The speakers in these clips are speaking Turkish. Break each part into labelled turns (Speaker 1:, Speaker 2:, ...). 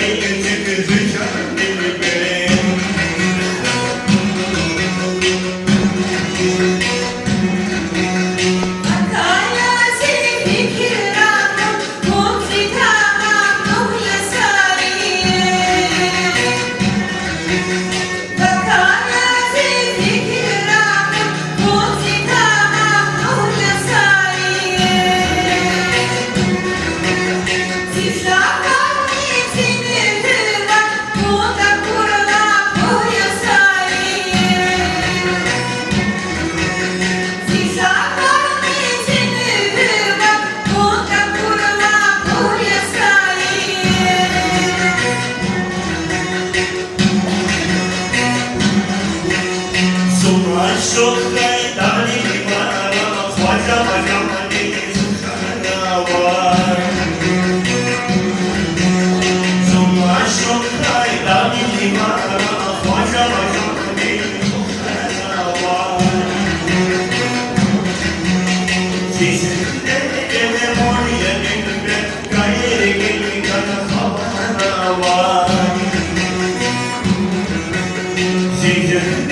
Speaker 1: enemy. Нет.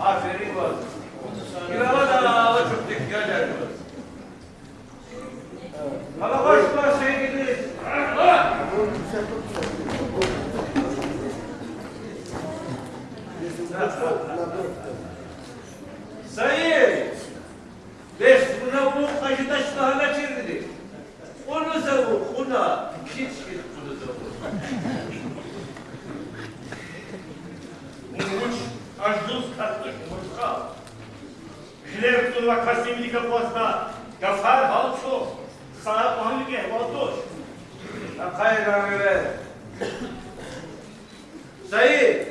Speaker 2: Ah, Fernando.
Speaker 1: yıl vakası Amerika Boğazı'na gafar halk çok. Sana onluk ehval doş.
Speaker 2: Akay ramire. Sayı.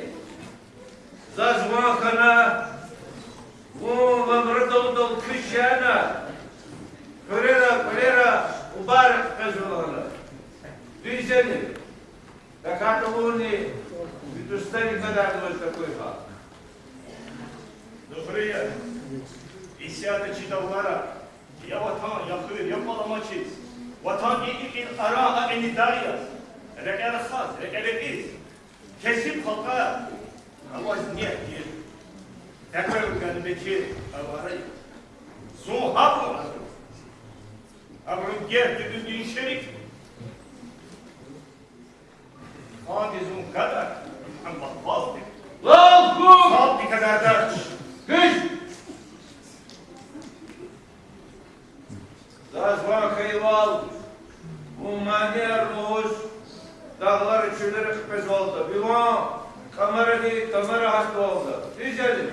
Speaker 2: Zazvan kana. Вон вабрдал дал кышана. Кырера, кырера, убарак казулана. Визени. Така тулуни. Витустани кадар такой хак.
Speaker 1: Добрый день. Висят читавара, я ватан, я хыр, я паламачис. Vatan ilikil ara enidayas. Rekel khaz, rekel Kesip halka. Avaz niyet ki. Tekrar ülkenin beki avarayı. Zuhab mı? Avrın gerdi düzgün şerik. Hadizun kadar. Muhammed Baldi.
Speaker 2: Allahu!
Speaker 1: Sabdi kadar da
Speaker 2: Humaniyer Ruhuz dağlar üçülür hıkmez oldu. Yuvan kamera değil kamera hakkı oldu. Rizelim.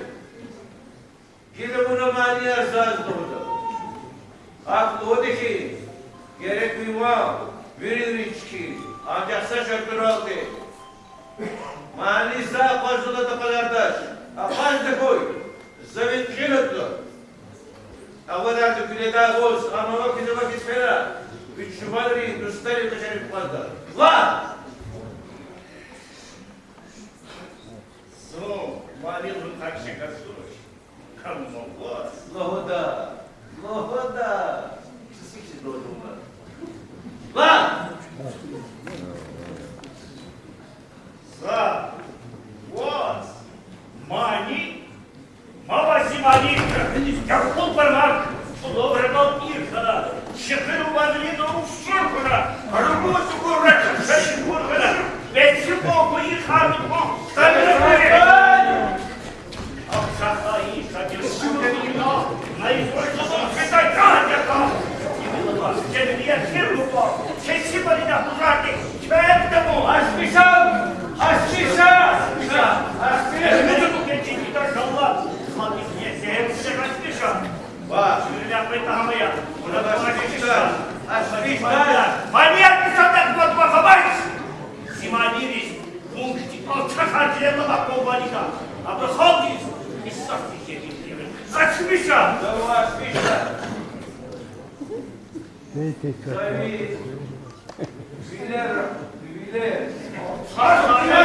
Speaker 2: Kilimini maniyer zaz doğdu. Aklı o ki gerek yuvan verir içki ancak saç öpür oldu. Mani sağ kozuladı kadardaş. Akazdı koy. Zıvın kilitli. Avadardı güle dağ olsun. Ama o kilime gitmeler. Бикчумари Гюстали Тачари Плата. Ла!
Speaker 1: Су, молил бы так Шикасурович. Кому?
Speaker 2: Благода. Благода. Neyi tekrar? Bilir, bilir.
Speaker 1: Sarı